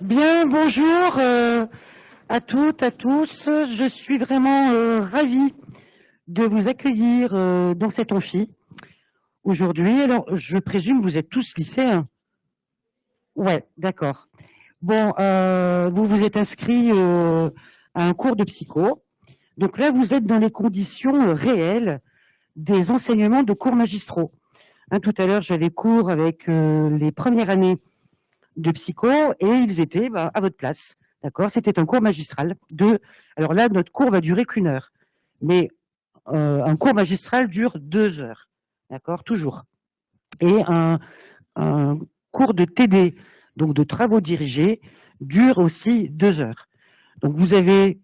Bien, bonjour euh, à toutes, à tous. Je suis vraiment euh, ravie de vous accueillir euh, dans cet amphi aujourd'hui. Alors, je présume que vous êtes tous lycéens. Ouais, d'accord. Bon, vous vous êtes inscrits à un cours de psycho. Donc là, vous êtes dans les conditions réelles des enseignements de cours magistraux. Hein, tout à l'heure, j'avais cours avec les premières années de psycho et ils étaient bah, à votre place. D'accord? C'était un cours magistral. Alors là, notre cours va durer qu'une heure. Mais euh, un cours magistral dure deux heures. D'accord? Toujours. Et un, cours de TD, donc de travaux dirigés, dure aussi deux heures. Donc vous avez...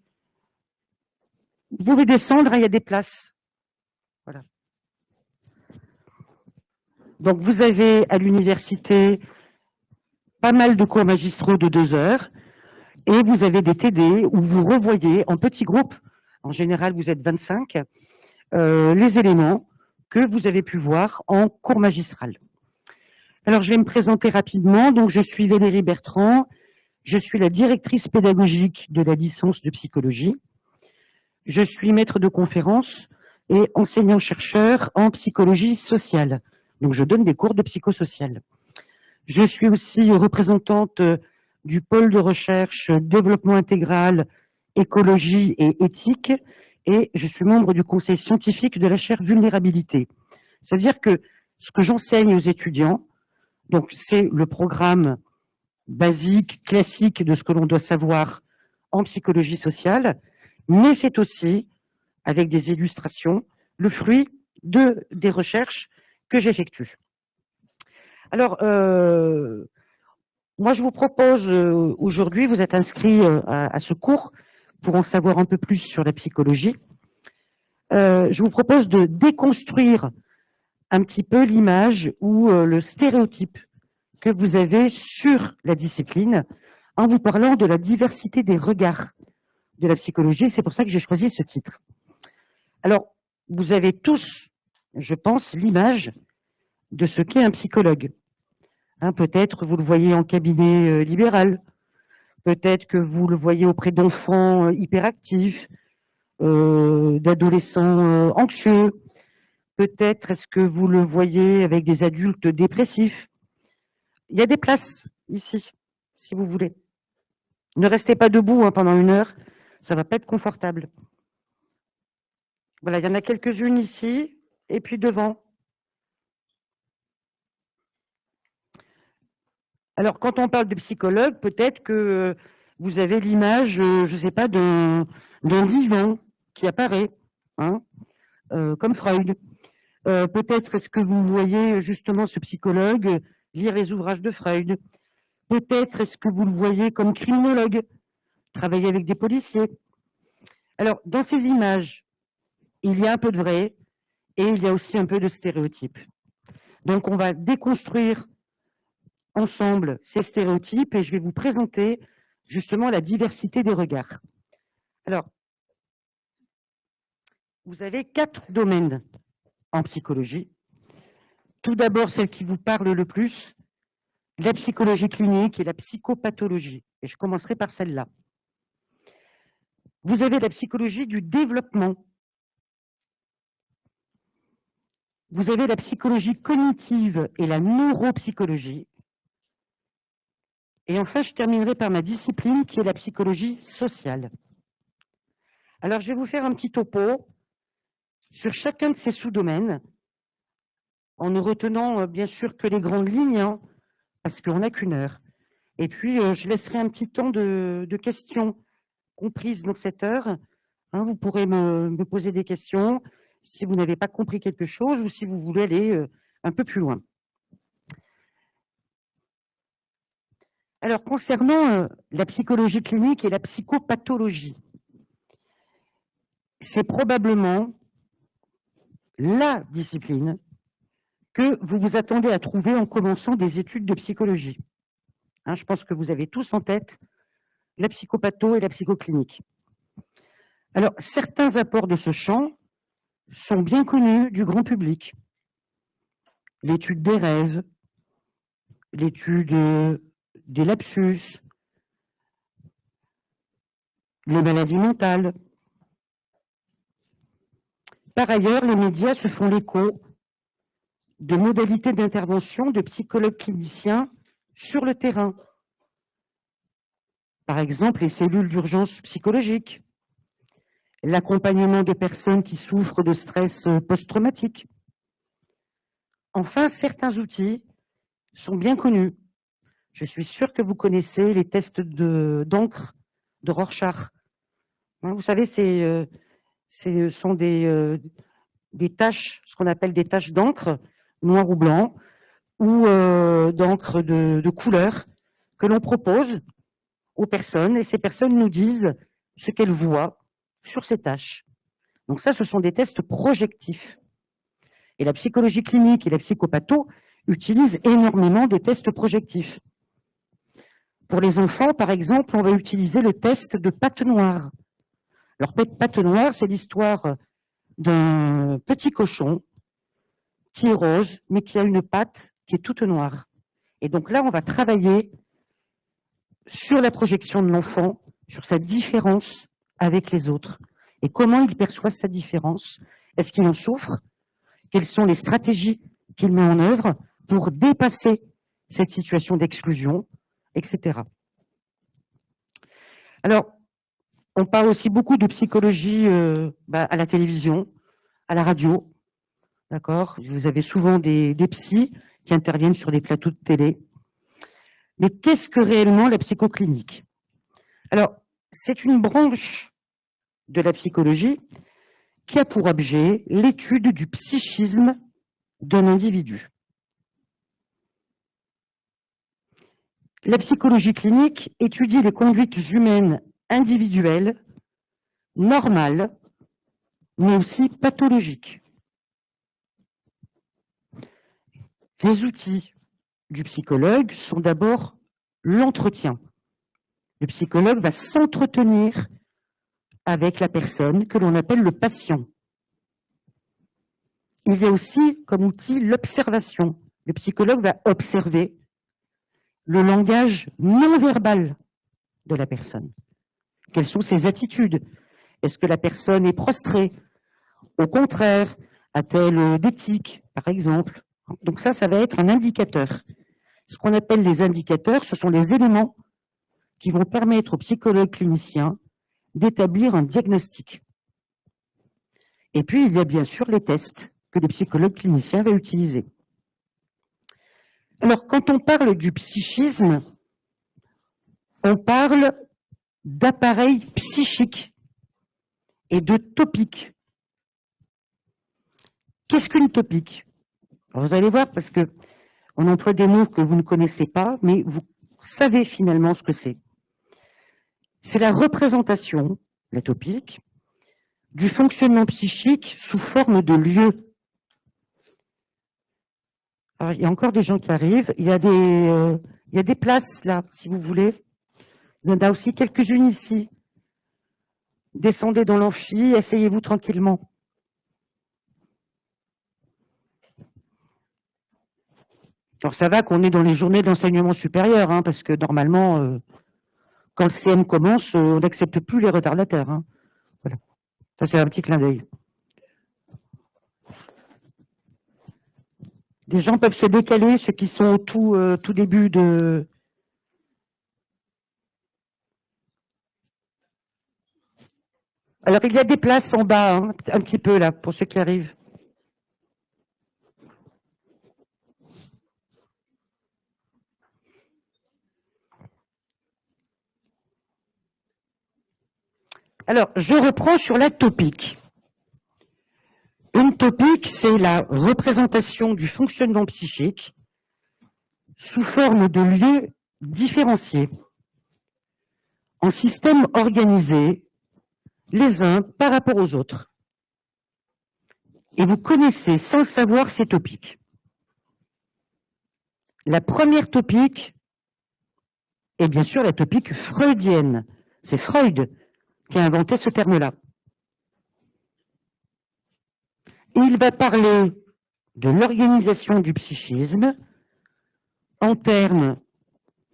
Vous pouvez descendre, hein, il y a des places. Voilà. Donc vous avez à l'université pas mal de cours magistraux de deux heures, et vous avez des TD où vous revoyez en petits groupes, en général vous êtes 25, euh, les éléments que vous avez pu voir en cours magistral. Alors je vais me présenter rapidement, donc je suis Valérie Bertrand, je suis la directrice pédagogique de la licence de psychologie, je suis maître de conférence et enseignant-chercheur en psychologie sociale, donc je donne des cours de psychosocial. Je suis aussi représentante euh, du pôle de recherche développement intégral, écologie et éthique, et je suis membre du conseil scientifique de la chaire vulnérabilité. C'est-à-dire que ce que j'enseigne aux étudiants, donc c'est le programme basique, classique de ce que l'on doit savoir en psychologie sociale, mais c'est aussi, avec des illustrations, le fruit de, des recherches que j'effectue. Alors, euh, moi, je vous propose euh, aujourd'hui, vous êtes inscrit euh, à, ce cours pour en savoir un peu plus sur la psychologie. je vous propose de déconstruire un petit peu l'image ou le stéréotype que vous avez sur la discipline en vous parlant de la diversité des regards de la psychologie. C'est pour ça que j'ai choisi ce titre. Alors, vous avez tous, je pense, l'image de ce qu'est un psychologue. Hein, peut-être vous le voyez en cabinet euh, libéral, peut-être que vous le voyez auprès d'enfants euh, hyperactifs, euh, d'adolescents anxieux, peut-être est-ce que vous le voyez avec des adultes dépressifs. Il y a des places ici, si vous voulez. Ne restez pas debout hein, pendant une heure, ça ne va pas être confortable. Voilà, il y en a quelques-unes ici, et puis devant. Alors, quand on parle de psychologue, peut-être que vous avez l'image, euh, je ne sais pas, d'un divan qui apparaît, hein, euh, comme Freud. Euh, peut-être est-ce que vous voyez justement ce psychologue lire les ouvrages de Freud. Peut-être est-ce que vous le voyez comme criminologue, travailler avec des policiers. Alors, dans ces images, il y a un peu de vrai et il y a aussi un peu de stéréotype. Donc, on va déconstruire ensemble ces stéréotypes et je vais vous présenter justement la diversité des regards. Alors, vous avez quatre domaines en psychologie. Tout d'abord, celle qui vous parle le plus, la psychologie clinique et la psychopathologie. Et je commencerai par celle-là. Vous avez la psychologie du développement. Vous avez la psychologie cognitive et la neuropsychologie. Et enfin, je terminerai par ma discipline qui est la psychologie sociale. Alors, je vais vous faire un petit topo sur chacun de ces sous-domaines, en ne retenant euh, bien sûr que les grandes lignes, hein, parce qu'on n'a qu'une heure. Et puis, euh, je laisserai un petit temps de, questions comprises dans cette heure. Hein. vous pourrez me, poser des questions si vous n'avez pas compris quelque chose ou si vous voulez aller euh, un peu plus loin. Alors, concernant euh, la psychologie clinique et la psychopathologie, c'est probablement la discipline que vous vous attendez à trouver en commençant des études de psychologie. Hein, je pense que vous avez tous en tête la psychopatho et la psychoclinique. Alors, certains apports de ce champ sont bien connus du grand public. L'étude des rêves, l'étude des lapsus, les maladies mentales. Par ailleurs, les médias se font l'écho de modalités d'intervention de psychologues cliniciens sur le terrain. Par exemple, les cellules d'urgence psychologique, l'accompagnement de personnes qui souffrent de stress post-traumatique. Enfin, certains outils sont bien connus. Je suis sûr que vous connaissez les tests d'encre de, Rorschach. Hein, vous savez, euh, ce sont des, euh, des tâches, ce qu'on appelle des taches d'encre, noir ou blanc, ou euh, d'encre de, de couleur, que l'on propose aux personnes, et ces personnes nous disent ce qu'elles voient sur ces tâches. Donc ça, ce sont des tests projectifs. Et la psychologie clinique et la psychopatho utilisent énormément des tests projectifs. Pour les enfants, par exemple, on va utiliser le test de pâte noire. Alors, pâte noire, c'est l'histoire d'un petit cochon qui est rose, mais qui a une patte qui est toute noire. Et donc là, on va travailler sur la projection de l'enfant, sur sa différence avec les autres. Et comment il perçoit sa différence? Est-ce qu'il en souffre? Quelles sont les stratégies qu'il met en œuvre pour dépasser cette situation d'exclusion, etc. Alors, on parle aussi beaucoup de psychologie euh, bah, à la télévision, à la radio, d'accord? Vous avez souvent des, des psys qui interviennent sur des plateaux de télé. Mais qu'est-ce que réellement la psychoclinique Alors, c'est une branche de la psychologie qui a pour objet l'étude du psychisme d'un individu. La psychologie clinique étudie les conduites humaines individuelles, normales, mais aussi pathologiques. Les outils du psychologue sont d'abord l'entretien. Le psychologue va s'entretenir avec la personne que l'on appelle le patient. Il y a aussi comme outil l'observation. Le psychologue va observer le langage non verbal de la personne. Quelles sont ses attitudes? Est-ce que la personne est prostrée? Au contraire, a-t-elle d'éthique, par exemple? Donc ça, ça va être un indicateur. Ce qu'on appelle les indicateurs, ce sont les éléments qui vont permettre au psychologue clinicien d'établir un diagnostic. Et puis, il y a bien sûr les tests que le psychologue clinicien va utiliser. Alors, quand on parle du psychisme, on parle d'appareil psychique et de topique. Qu'est-ce qu'une topique? Vous allez voir, parce que on emploie des mots que vous ne connaissez pas, mais vous savez finalement ce que c'est. C'est la représentation, la topique, du fonctionnement psychique sous forme de lieu. Il y a encore des gens qui arrivent. Il y a des, euh, il y a des places là, si vous voulez. Il y en a aussi quelques-unes ici. Descendez dans l'amphi, asseyez-vous tranquillement. Alors ça va qu'on est dans les journées d'enseignement supérieur, hein, parce que normalement, euh, quand le CM commence, euh, on n'accepte plus les retardataires. Hein. Voilà. Ça c'est un petit clin d'œil. Des gens peuvent se décaler, ceux qui sont au tout, euh, tout début de... Alors il y a des places en bas, hein, un petit peu là, pour ceux qui arrivent. Alors, je reprends sur la topique. Une topique, c'est la représentation du fonctionnement psychique sous forme de lieux différenciés, en systèmes organisés, les uns par rapport aux autres. Et vous connaissez sans savoir ces topiques. La première topique est bien sûr la topique freudienne. C'est Freud qui a inventé ce terme-là. Il va parler de l'organisation du psychisme en termes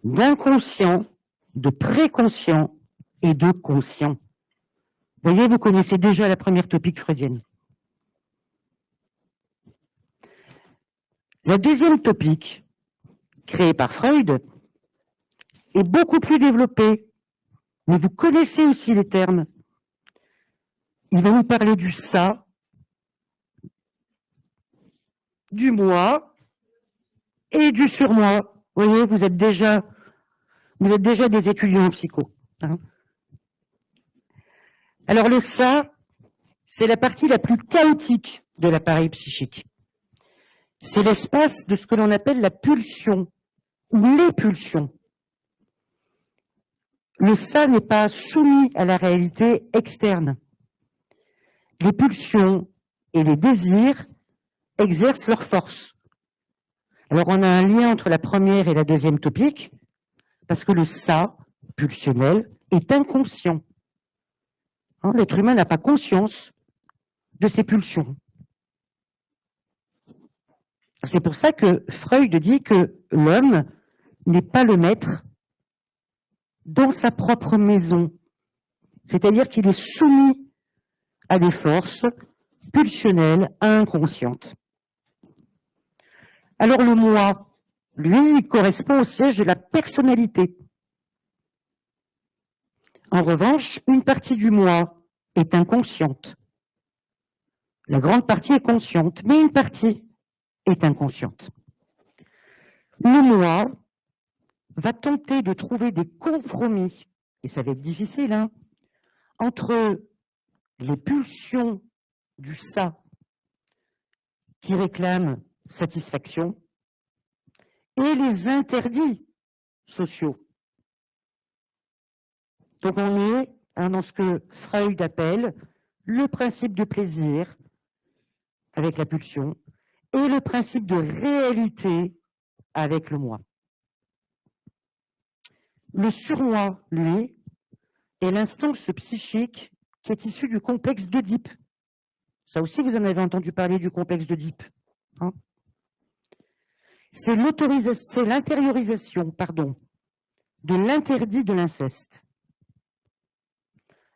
d'inconscient, de préconscient et de conscient. Vous voyez, vous connaissez déjà la première topique freudienne. La deuxième topique, créée par Freud, est beaucoup plus développée, mais vous connaissez aussi les termes. Il va nous parler du ça, du moi et du surmoi. Vous voyez, vous êtes déjà, vous êtes déjà des étudiants en psycho. Hein. Alors le ça, c'est la partie la plus chaotique de l'appareil psychique. C'est l'espace de ce que l'on appelle la pulsion ou les pulsions. Le ça n'est pas soumis à la réalité externe. Les pulsions et les désirs exercent leur force. Alors on a un lien entre la première et la deuxième topique, parce que le ça, pulsionnel, est inconscient. Hein, l'être humain n'a pas conscience de ses pulsions. C'est pour ça que Freud dit que l'homme n'est pas le maître dans sa propre maison. C'est-à-dire qu'il est soumis à des forces pulsionnelles inconscientes. Alors le moi, lui, il correspond au siège de la personnalité. En revanche, une partie du moi est inconsciente. La grande partie est consciente, mais une partie est inconsciente. Le moi va tenter de trouver des compromis, et ça va être difficile, hein, entre les pulsions du ça qui réclament satisfaction et les interdits sociaux. Donc on est hein, dans ce que Freud appelle le principe de plaisir avec la pulsion et le principe de réalité avec le moi. Le surmoi, lui, est l'instance psychique qui est issue du complexe d'Oedipe. Ça aussi, vous en avez entendu parler du complexe d'Oedipe. Hein c'est l'intériorisation pardon, de l'interdit de l'inceste.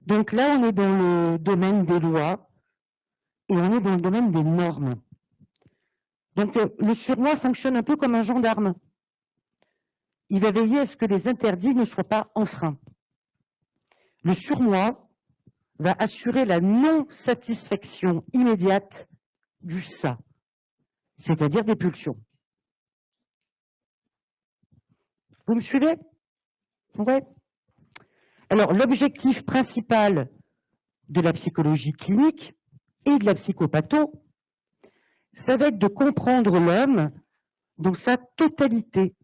Donc là, on est dans le domaine des lois et on est dans le domaine des normes. Donc euh, le surmoi fonctionne un peu comme un gendarme. Il va veiller à ce que les interdits ne soient pas enfreints. Le surmoi va assurer la non-satisfaction immédiate du ça, c'est-à-dire des pulsions. Vous me suivez? Ouais. Alors, l'objectif principal de la psychologie clinique et de la psychopatho, ça va être de comprendre l'homme dans sa totalité,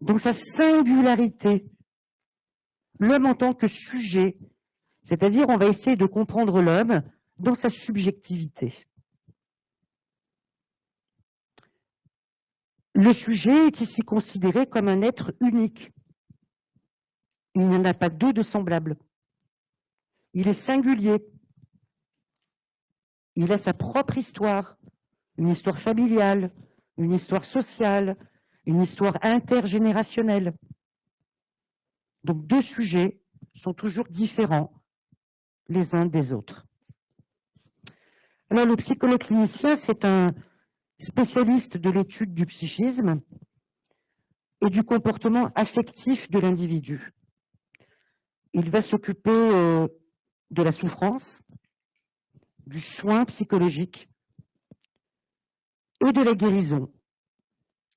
dans sa singularité, l'homme en tant que sujet, c'est-à-dire on va essayer de comprendre l'homme dans sa subjectivité. Le sujet est ici considéré comme un être unique. Il n'y en a pas deux de semblables. Il est singulier. Il a sa propre histoire, une histoire familiale, une histoire sociale, une histoire intergénérationnelle. Donc deux sujets sont toujours différents les uns des autres. Alors le psychologue clinicien, c'est un spécialiste de l'étude du psychisme et du comportement affectif de l'individu. Il va s'occuper euh, de la souffrance, du soin psychologique et de la guérison.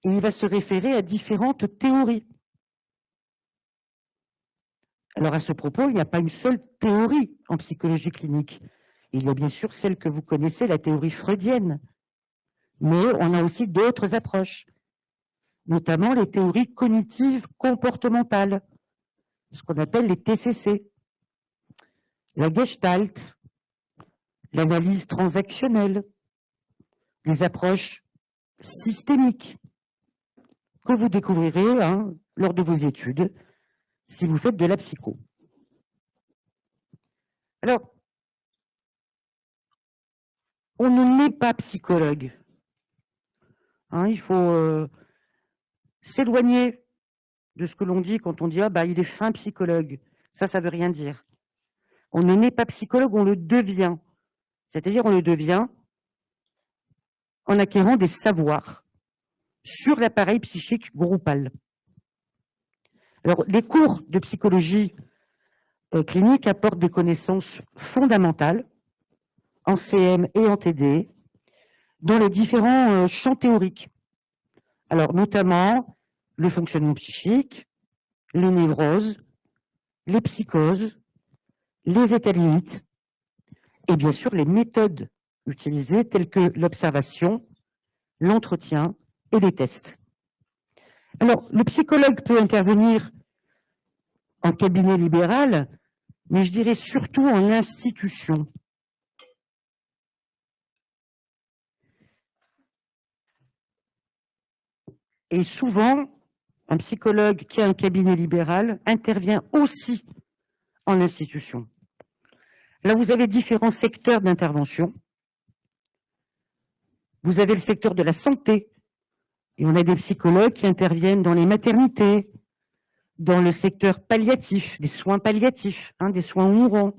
Il va se référer à différentes théories. Alors à ce propos, il n'y a pas une seule théorie en psychologie clinique. Il y a bien sûr celle que vous connaissez, la théorie freudienne, mais on a aussi d'autres approches, notamment les théories cognitives comportementales, ce qu'on appelle les TCC, la gestalt, l'analyse transactionnelle, les approches systémiques que vous découvrirez hein, lors de vos études si vous faites de la psycho. Alors, on ne n'est pas psychologue. Hein, il faut euh, s'éloigner de ce que l'on dit quand on dit ah, bah, il est fin psychologue ». Ça, ça veut rien dire. On ne naît pas psychologue, on le devient. C'est-à-dire, on le devient en acquérant des savoirs sur l'appareil psychique groupal. Alors, les cours de psychologie euh, clinique apportent des connaissances fondamentales en CM et en TD dans les différents euh, champs théoriques. Alors, notamment le fonctionnement psychique, les névroses, les psychoses, les états limites, et bien sûr les méthodes utilisées telles que l'observation, l'entretien et les tests. Alors, le psychologue peut intervenir en cabinet libéral, mais je dirais surtout en institution. Et souvent, un psychologue qui a un cabinet libéral intervient aussi en institution. Là, vous avez différents secteurs d'intervention. Vous avez le secteur de la santé, et on a des psychologues qui interviennent dans les maternités, dans le secteur palliatif, des soins palliatifs, hein, des soins mourants,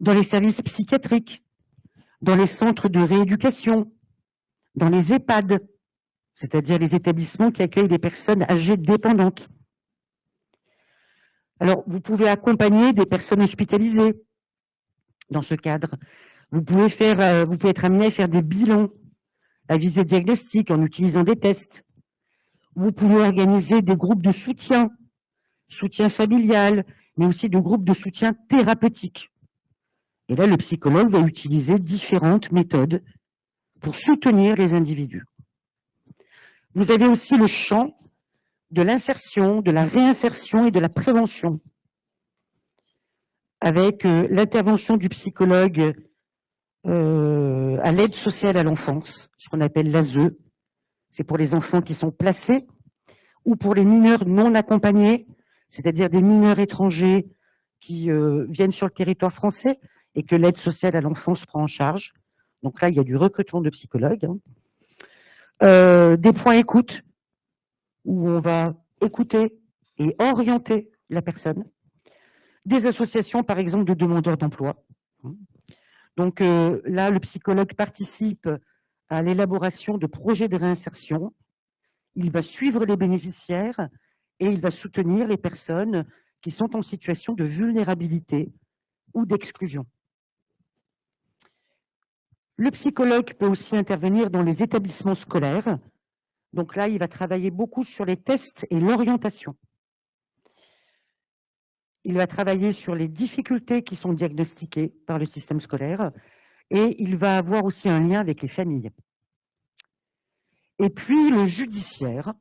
dans les services psychiatriques, dans les centres de rééducation, dans les EHPAD, c'est-à-dire les établissements qui accueillent des personnes âgées dépendantes. Alors, vous pouvez accompagner des personnes hospitalisées dans ce cadre. Vous pouvez, euh, être amené à faire des bilans à visée diagnostique en utilisant des tests. Vous pouvez organiser des groupes de soutien, soutien familial, mais aussi de groupes de soutien thérapeutique. Et là, le psychologue va utiliser différentes méthodes pour soutenir les individus. Vous avez aussi le champ de l'insertion, de la réinsertion et de la prévention, avec euh, l'intervention du psychologue euh, à l'aide sociale à l'enfance, ce qu'on appelle l'ASE. C'est pour les enfants qui sont placés ou pour les mineurs non accompagnés, c'est-à-dire des mineurs étrangers qui euh, viennent sur le territoire français et que l'aide sociale à l'enfance prend en charge. Donc là, il y a du recrutement de psychologues. Hein. Euh, des points écoute, où on va écouter et orienter la personne. Des associations, par exemple, de demandeurs d'emploi. Donc euh, là, le psychologue participe à l'élaboration de projets de réinsertion. Il va suivre les bénéficiaires et il va soutenir les personnes qui sont en situation de vulnérabilité ou d'exclusion. Le psychologue peut aussi intervenir dans les établissements scolaires. Donc là, il va travailler beaucoup sur les tests et l'orientation. Il va travailler sur les difficultés qui sont diagnostiquées par le système scolaire et il va avoir aussi un lien avec les familles. Et puis le judiciaire,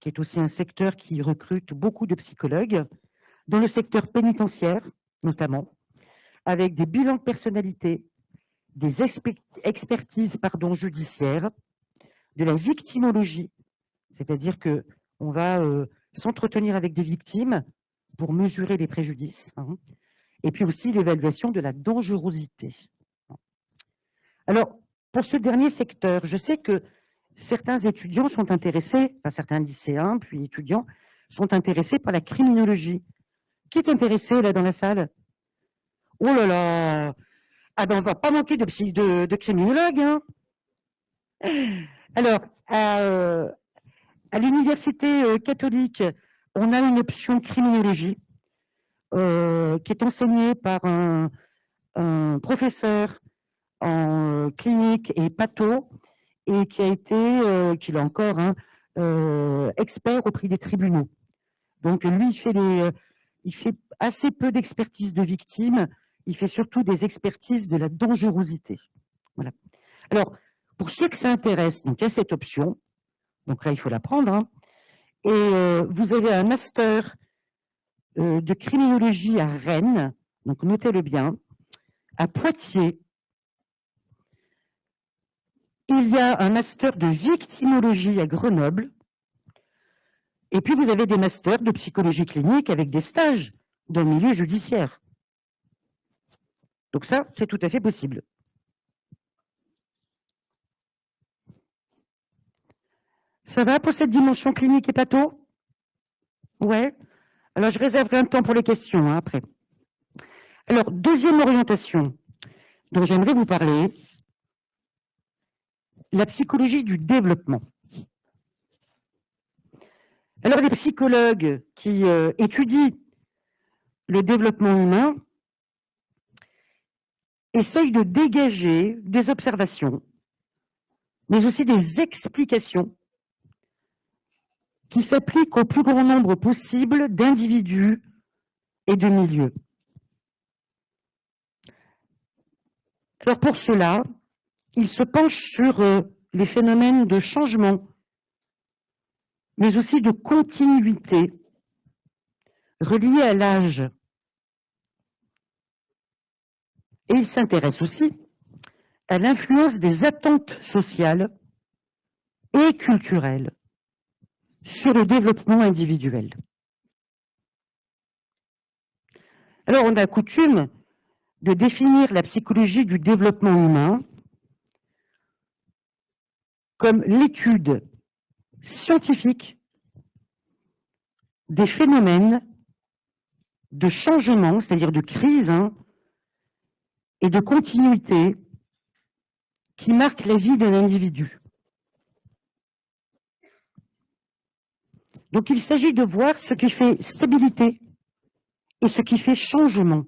qui est aussi un secteur qui recrute beaucoup de psychologues, dans le secteur pénitentiaire notamment, avec des bilans de personnalité, des expertises judiciaires, de la victimologie, c'est-à-dire qu'on va euh, s'entretenir avec des victimes pour mesurer les préjudices, hein, et puis aussi l'évaluation de la dangerosité. Alors, pour ce dernier secteur, je sais que certains étudiants sont intéressés, enfin certains lycéens, puis étudiants, sont intéressés par la criminologie. Qui est intéressé là dans la salle? Oh là là Ah ben on va pas manquer de, criminologues. Hein Alors, à, à l'université euh, catholique, on a une option criminologie euh, qui est enseignée par un, professeur en clinique et patho et qui a été, euh, qui l'a encore, hein, euh, expert au prix des tribunaux. Donc lui, il fait assez peu d'expertise de victimes, il fait surtout des expertises de la dangerosité. Voilà. Alors, pour ceux que ça intéresse, donc il y a cette option, donc là il faut la prendre, hein, et euh, vous avez un master euh, de criminologie à Rennes, donc notez-le bien, à Poitiers. Il y a un master de victimologie à Grenoble. Et puis vous avez des masters de psychologie clinique avec des stages dans le milieu judiciaire. Donc ça, c'est tout à fait possible. Ça va pour cette dimension clinique et pato Ouais. Alors, je réserverai un temps pour les questions hein, après. Alors, deuxième orientation dont j'aimerais vous parler, la psychologie du développement. Alors, les psychologues qui euh, étudient le développement humain essayent de dégager des observations, mais aussi des explications qui s'appliquent au plus grand nombre possible d'individus et de milieux. Alors pour cela, ils se penchent sur euh, les phénomènes de changement, mais aussi de continuité reliés à l'âge. Et ils s'intéressent aussi à l'influence des attentes sociales et culturelles sur le développement individuel. Alors, on a coutume de définir la psychologie du développement humain comme l'étude scientifique des phénomènes de changement, c'est-à-dire de crise hein, et de continuité qui marquent la vie d'un individu. Donc il s'agit de voir ce qui fait stabilité et ce qui fait changement.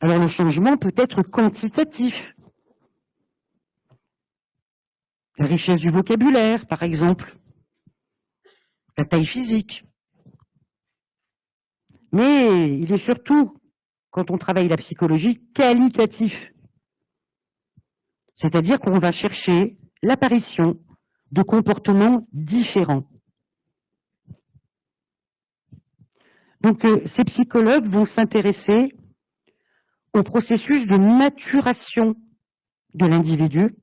Alors le changement peut être quantitatif. La richesse du vocabulaire, par exemple. La taille physique. Mais il est surtout, quand on travaille la psychologie, qualitatif. C'est-à-dire qu'on va chercher l'apparition de comportements différents. Donc euh, ces psychologues vont s'intéresser au processus de maturation de l'individu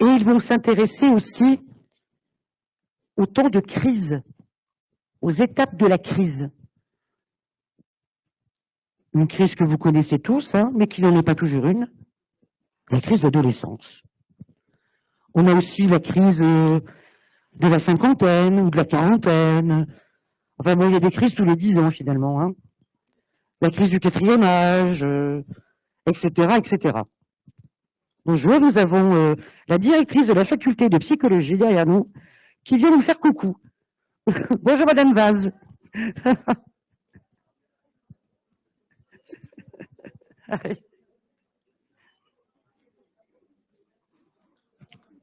et ils vont s'intéresser aussi au temps de crise, aux étapes de la crise. Une crise que vous connaissez tous, hein, mais qui n'en est pas toujours une, la crise d'adolescence. On a aussi la crise euh, de la cinquantaine ou de la quarantaine. Enfin bon, il y a des crises tous les dix ans finalement. Hein. La crise du quatrième âge, etc., euh, etc. Bonjour, nous avons euh, la directrice de la faculté de psychologie derrière nous qui vient nous faire coucou. Bonjour Madame Vaz.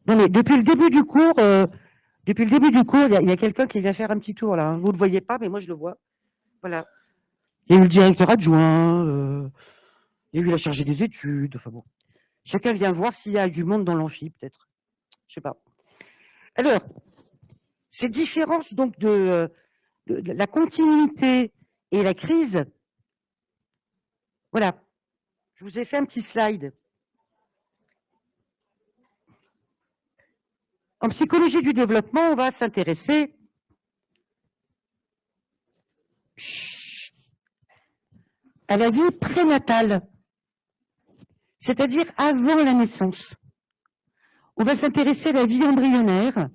Non, mais depuis le début du cours, euh, depuis le début du cours, il y a, quelqu'un qui vient faire un petit tour là. Hein. Vous ne le voyez pas, mais moi je le vois. Voilà. Il y a eu le directeur adjoint, euh, il y a eu la chargée des études. Enfin bon, chacun vient voir s'il y a du monde dans l'amphi, peut-être. Je sais pas. Alors, ces différences donc de, de la continuité et la crise. Voilà. Je vous ai fait un petit slide. En psychologie du développement, on va s'intéresser à la vie prénatale, c'est-à-dire avant la naissance. On va s'intéresser à la vie embryonnaire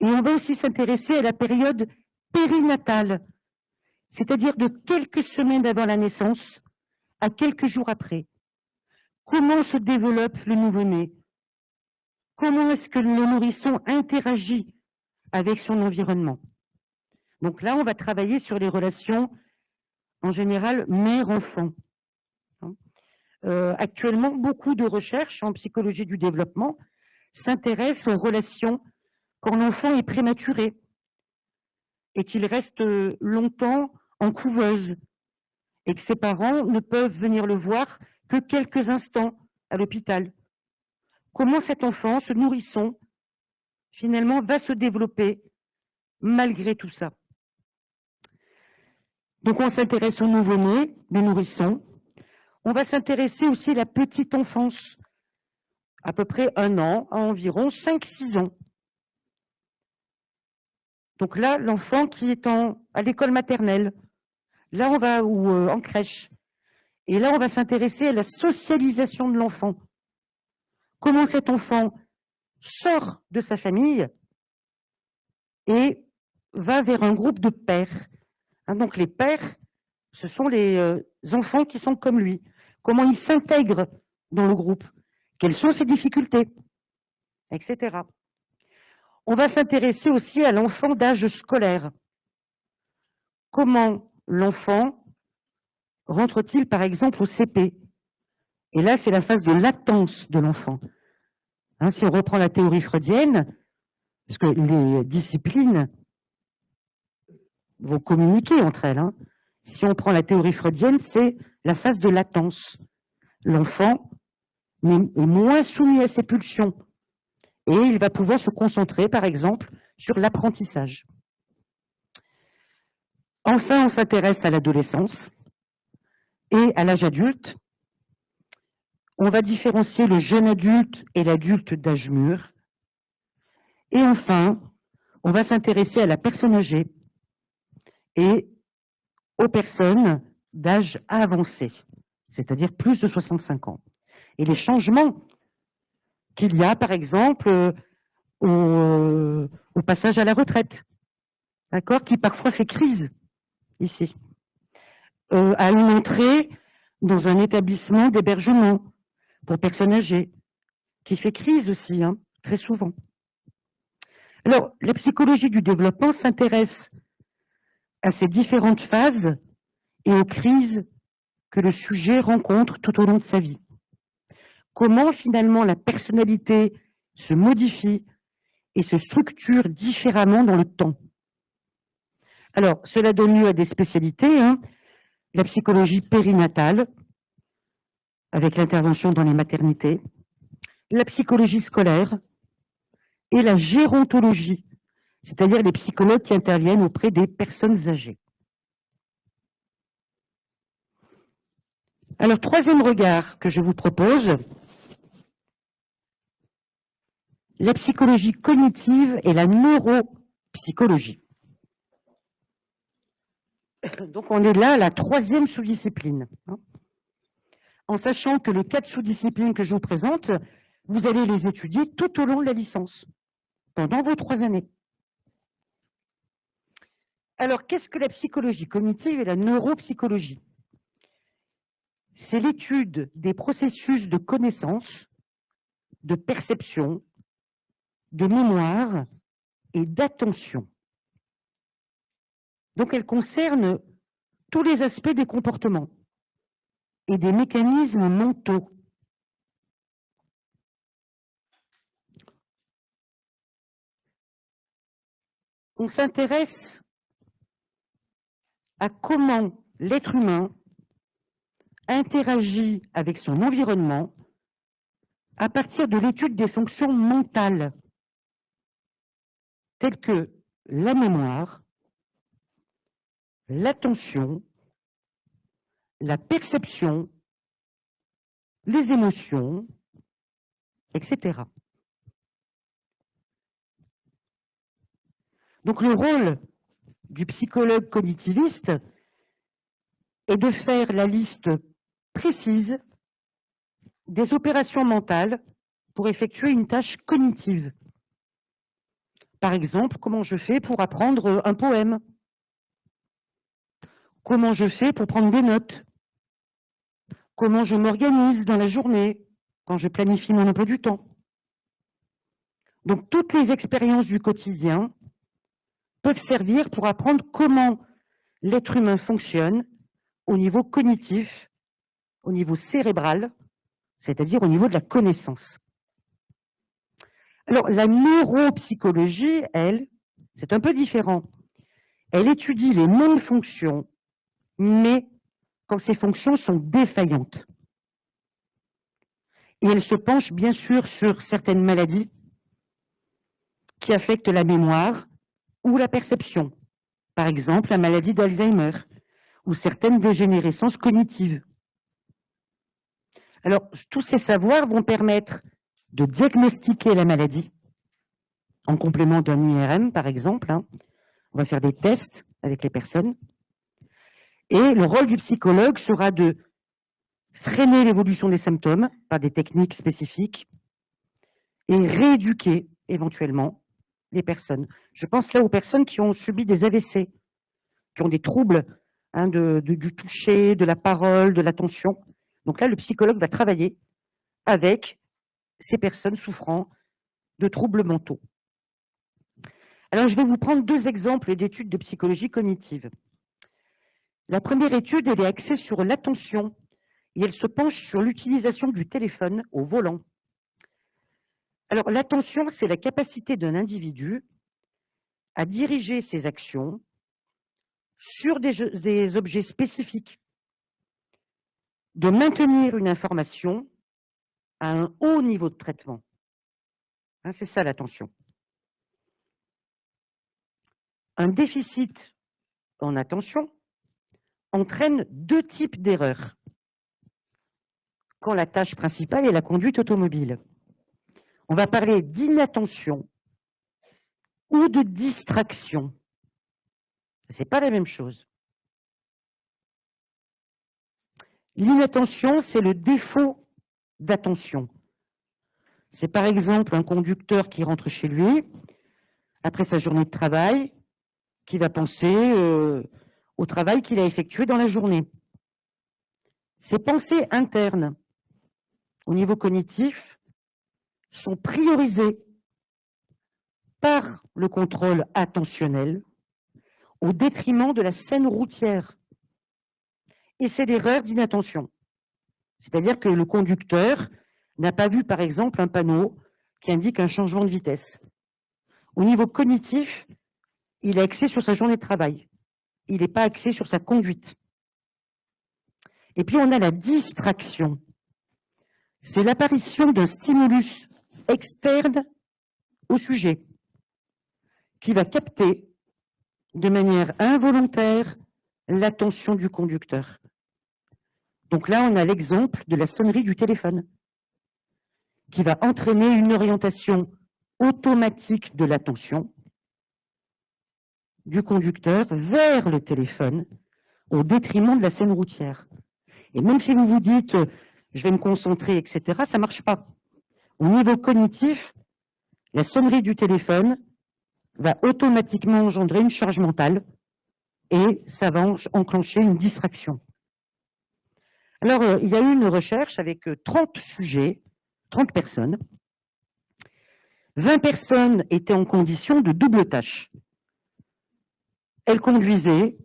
et on va aussi s'intéresser à la période périnatale, c'est-à-dire de quelques semaines avant la naissance à quelques jours après. Comment se développe le nouveau-né? Comment est-ce que le nourrisson interagit avec son environnement? Donc là, on va travailler sur les relations, en général, mère-enfant. Hein? Euh, actuellement, beaucoup de recherches en psychologie du développement s'intéressent aux relations quand l'enfant est prématuré et qu'il reste longtemps en couveuse et que ses parents ne peuvent venir le voir que quelques instants à l'hôpital comment cet enfant, ce nourrisson, finalement, va se développer malgré tout ça? Donc on s'intéresse au nouveau-né, les nourrissons. On va s'intéresser aussi à la petite enfance, à peu près un an, à environ 5-6 ans. Donc là, l'enfant qui est à l'école maternelle, là on va, ou euh, en crèche, et là on va s'intéresser à la socialisation de l'enfant comment cet enfant sort de sa famille et va vers un groupe de pères. Hein, donc les pères ce sont les euh, enfants qui sont comme lui. Comment il s'intègre dans le groupe Quelles sont ses difficultés Etc. On va s'intéresser aussi à l'enfant d'âge scolaire. Comment l'enfant rentre-t-il, par exemple, au CP Et là, c'est la phase de latence de l'enfant. Hein, si on reprend la théorie freudienne, parce que les disciplines vont communiquer entre elles. Hein. Si on prend la théorie freudienne, c'est la phase de latence. L'enfant est moins soumis à ses pulsions et il va pouvoir se concentrer, par exemple, sur l'apprentissage. Enfin, on s'intéresse à l'adolescence et à l'âge adulte. On va différencier le jeune adulte et l'adulte d'âge mûr. Et enfin, on va s'intéresser à la personne âgée et aux personnes d'âge avancé, c'est-à-dire plus de 65 ans. Et les changements qu'il y a, par exemple, euh, au, au passage à la retraite, d'accord, qui parfois fait crise ici, euh, à une entrée dans un établissement d'hébergement pour personnes âgées, qui fait crise aussi, hein, très souvent. Alors, la psychologie du développement s'intéresse à ces différentes phases et aux crises que le sujet rencontre tout au long de sa vie. Comment finalement la personnalité se modifie et se structure différemment dans le temps? Alors, cela donne lieu à des spécialités, hein. la psychologie périnatale, avec l'intervention dans les maternités, la psychologie scolaire et la gérontologie, c'est-à-dire les psychologues qui interviennent auprès des personnes âgées. Alors, troisième regard que je vous propose, la psychologie cognitive et la neuropsychologie. Donc, on est là à la troisième sous-discipline. Hein. En sachant que les quatre sous-disciplines que je vous présente, vous allez les étudier tout au long de la licence, pendant vos trois années. Alors, qu'est-ce que la psychologie? Cognitive et la neuropsychologie C'est l'étude des processus de connaissance, de perception, de mémoire et d'attention. Donc elle concerne tous les aspects des comportements et des mécanismes mentaux. On s'intéresse à comment l'être humain interagit avec son environnement à partir de l'étude des fonctions mentales, telles que la mémoire, l'attention, la perception, les émotions, etc. Donc le rôle du psychologue cognitiviste est de faire la liste précise des opérations mentales pour effectuer une tâche cognitive. Par exemple, comment je fais pour apprendre un poème? Comment je fais pour prendre des notes Comment je m'organise dans la journée quand je planifie mon emploi du temps Donc toutes les expériences du quotidien peuvent servir pour apprendre comment l'être humain fonctionne au niveau cognitif, au niveau cérébral, c'est-à-dire au niveau de la connaissance. Alors, la neuropsychologie, elle, c'est un peu différent. Elle étudie les mêmes fonctions, mais quand ces fonctions sont défaillantes. Et elle se penche bien sûr sur certaines maladies qui affectent la mémoire, ou la perception, par exemple la maladie d'Alzheimer ou certaines dégénérescences cognitives. Alors, tous ces savoirs vont permettre de diagnostiquer la maladie, en complément d'un IRM par exemple. Hein. On va faire des tests avec les personnes. Et le rôle du psychologue sera de freiner l'évolution des symptômes par des techniques spécifiques et rééduquer éventuellement les personnes. Je pense là aux personnes qui ont subi des AVC, qui ont des troubles hein, du toucher, de la parole, de l'attention. Donc là, le psychologue va travailler avec ces personnes souffrant de troubles mentaux. Alors, je vais vous prendre deux exemples d'études de psychologie cognitive. La première étude, elle est axée sur l'attention et elle se penche sur l'utilisation du téléphone au volant. Alors, l'attention, c'est la capacité d'un individu à diriger ses actions sur des, objets spécifiques, de maintenir une information à un haut niveau de traitement. Hein, c'est ça l'attention. Un déficit en attention entraîne deux types d'erreurs quand la tâche principale est la conduite automobile. On va parler d'inattention ou de distraction. Ce n'est pas la même chose. L'inattention, c'est le défaut d'attention. C'est par exemple un conducteur qui rentre chez lui, après sa journée de travail, qui va penser euh, au travail qu'il a effectué dans la journée. Ces pensées internes, au niveau cognitif, sont priorisées par le contrôle attentionnel au détriment de la scène routière. Et c'est l'erreur d'inattention. C'est-à-dire que le conducteur n'a pas vu, par exemple, un panneau qui indique un changement de vitesse. Au niveau cognitif, il est axé sur sa journée de travail. Il n'est pas axé sur sa conduite. Et puis, on a la distraction. C'est l'apparition d'un stimulus externe au sujet qui va capter de manière involontaire l'attention du conducteur. Donc là, on a l'exemple de la sonnerie du téléphone qui va entraîner une orientation automatique de l'attention du conducteur vers le téléphone au détriment de la scène routière. Et même si vous vous dites « je vais me concentrer », etc., ça ne marche pas. Au niveau cognitif, la sonnerie du téléphone va automatiquement engendrer une charge mentale et ça va enclencher une distraction. Alors, euh, il y a eu une recherche avec 30 euh, sujets, 30 personnes. 20 personnes étaient en condition de double tâche. Elles conduisaient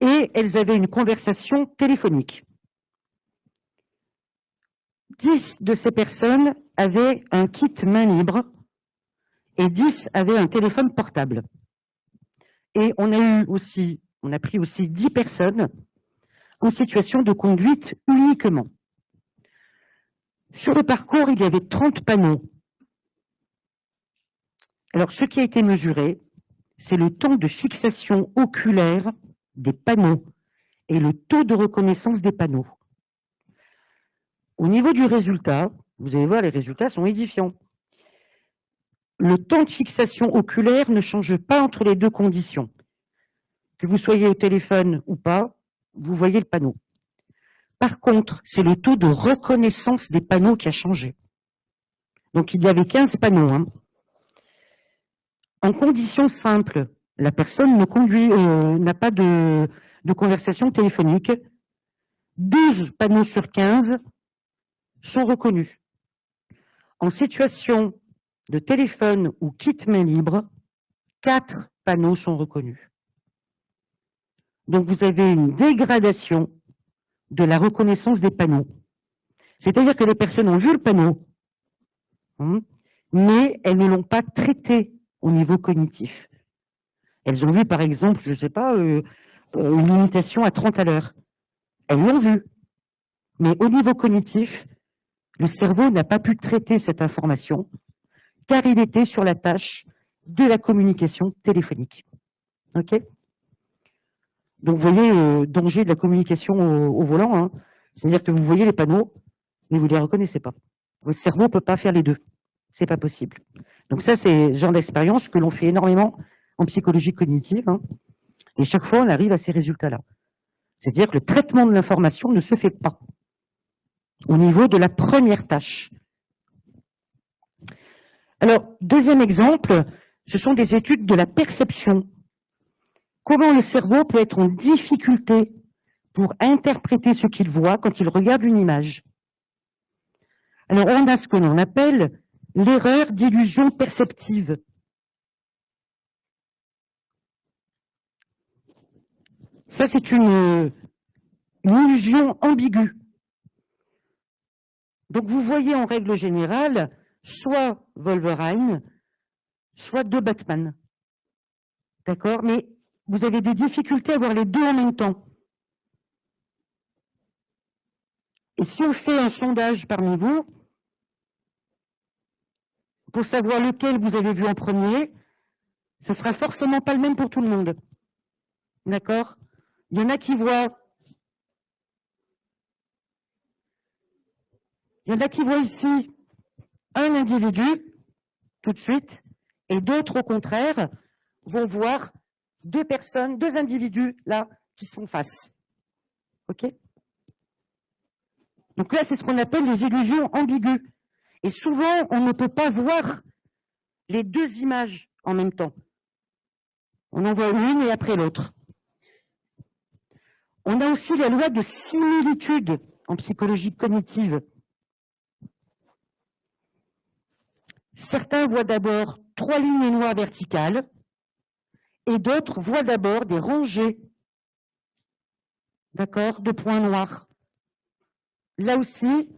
et elles avaient une conversation téléphonique. 10 de ces personnes avaient un kit main libre et 10 avaient un téléphone portable. Et on a eu aussi, on a pris aussi 10 personnes en situation de conduite uniquement. Sur le parcours, il y avait 30 panneaux. Alors, ce qui a été mesuré, c'est le temps de fixation oculaire des panneaux et le taux de reconnaissance des panneaux. Au niveau du résultat, vous allez voir, les résultats sont édifiants le temps de fixation oculaire ne change pas entre les deux conditions. Que vous soyez au téléphone ou pas, vous voyez le panneau. Par contre, c'est le taux de reconnaissance des panneaux qui a changé. Donc, il y avait 15 panneaux. Hein. En conditions simples, la personne ne conduit, euh, n'a pas de, de conversation téléphonique. 12 panneaux sur 15 sont reconnus. En situation de téléphone ou kit main libre, quatre panneaux sont reconnus. Donc vous avez une dégradation de la reconnaissance des panneaux. C'est-à-dire que les personnes ont vu le panneau, hein, mais elles ne l'ont pas traité au niveau cognitif. Elles ont vu, par exemple, je ne sais pas, euh, euh, une limitation à 30 à l'heure. Elles l'ont vu. Mais au niveau cognitif, le cerveau n'a pas pu traiter cette information car il était sur la tâche de la communication téléphonique. OK? Donc, vous voyez le danger de la communication au, volant. Hein. C'est-à-dire que vous voyez les panneaux, mais vous ne les reconnaissez pas. Votre cerveau ne peut pas faire les deux. C'est pas possible. Donc ça, c'est le genre d'expérience que l'on fait énormément en psychologie cognitive. Hein. Et chaque fois, on arrive à ces résultats-là. C'est-à-dire que le traitement de l'information ne se fait pas au niveau de la première tâche. Alors, deuxième exemple, ce sont des études de la perception comment le cerveau peut être en difficulté pour interpréter ce qu'il voit quand il regarde une image. Alors, on a ce que l'on appelle l'erreur d'illusion perceptive. Ça, c'est une, illusion ambiguë. Donc, vous voyez en règle générale soit Wolverine, soit deux Batman. D'accord? Mais vous avez des difficultés à voir les deux en même temps. Et si on fait un sondage parmi vous, pour savoir lequel vous avez vu en premier, ce sera forcément pas le même pour tout le monde. D'accord? Il y en a qui voient... Il y en a qui voient ici un individu, tout de suite, et d'autres, au contraire, vont voir deux personnes, deux individus, là, qui sont face. OK? Donc là, c'est ce qu'on appelle les illusions ambiguës. Et souvent, on ne peut pas voir les deux images en même temps. On en voit une et après l'autre. On a aussi la loi de similitude en psychologie cognitive. Certains voient d'abord trois lignes noires verticales et d'autres voient d'abord des rangées d'accord, de points noirs. Là aussi,